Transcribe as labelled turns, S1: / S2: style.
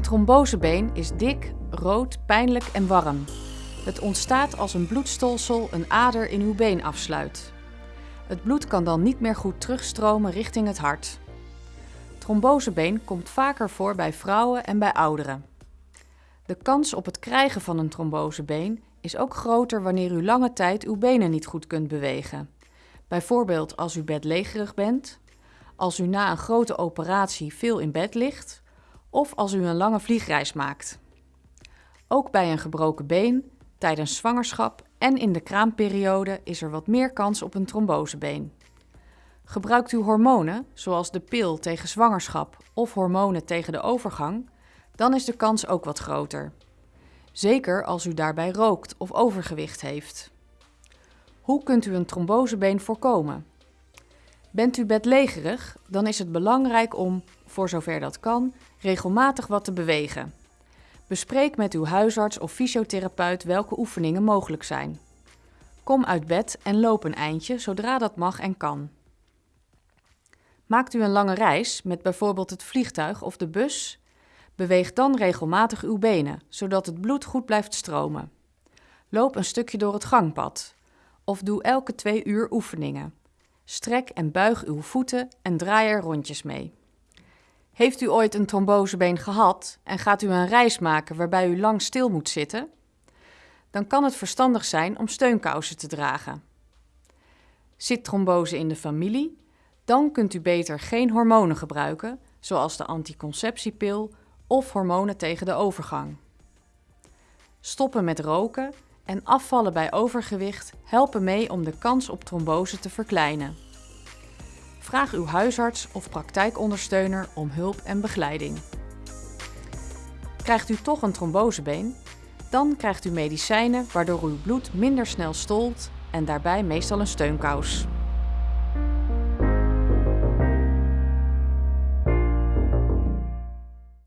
S1: Een trombosebeen is dik, rood, pijnlijk en warm. Het ontstaat als een bloedstolsel een ader in uw been afsluit. Het bloed kan dan niet meer goed terugstromen richting het hart. Trombosebeen komt vaker voor bij vrouwen en bij ouderen. De kans op het krijgen van een trombosebeen is ook groter wanneer u lange tijd uw benen niet goed kunt bewegen. Bijvoorbeeld als u bedlegerig bent, als u na een grote operatie veel in bed ligt of als u een lange vliegreis maakt. Ook bij een gebroken been, tijdens zwangerschap en in de kraamperiode is er wat meer kans op een trombosebeen. Gebruikt u hormonen, zoals de pil tegen zwangerschap of hormonen tegen de overgang, dan is de kans ook wat groter. Zeker als u daarbij rookt of overgewicht heeft. Hoe kunt u een trombosebeen voorkomen? Bent u bedlegerig, dan is het belangrijk om, voor zover dat kan, regelmatig wat te bewegen. Bespreek met uw huisarts of fysiotherapeut welke oefeningen mogelijk zijn. Kom uit bed en loop een eindje zodra dat mag en kan. Maakt u een lange reis met bijvoorbeeld het vliegtuig of de bus? Beweeg dan regelmatig uw benen, zodat het bloed goed blijft stromen. Loop een stukje door het gangpad. Of doe elke twee uur oefeningen. Strek en buig uw voeten en draai er rondjes mee. Heeft u ooit een trombosebeen gehad en gaat u een reis maken waarbij u lang stil moet zitten? Dan kan het verstandig zijn om steunkousen te dragen. Zit trombose in de familie? Dan kunt u beter geen hormonen gebruiken, zoals de anticonceptiepil of hormonen tegen de overgang. Stoppen met roken en afvallen bij overgewicht helpen mee om de kans op trombose te verkleinen. Vraag uw huisarts of praktijkondersteuner om hulp en begeleiding. Krijgt u toch een trombosebeen? Dan krijgt u medicijnen waardoor uw bloed minder snel stolt en daarbij meestal een steunkous.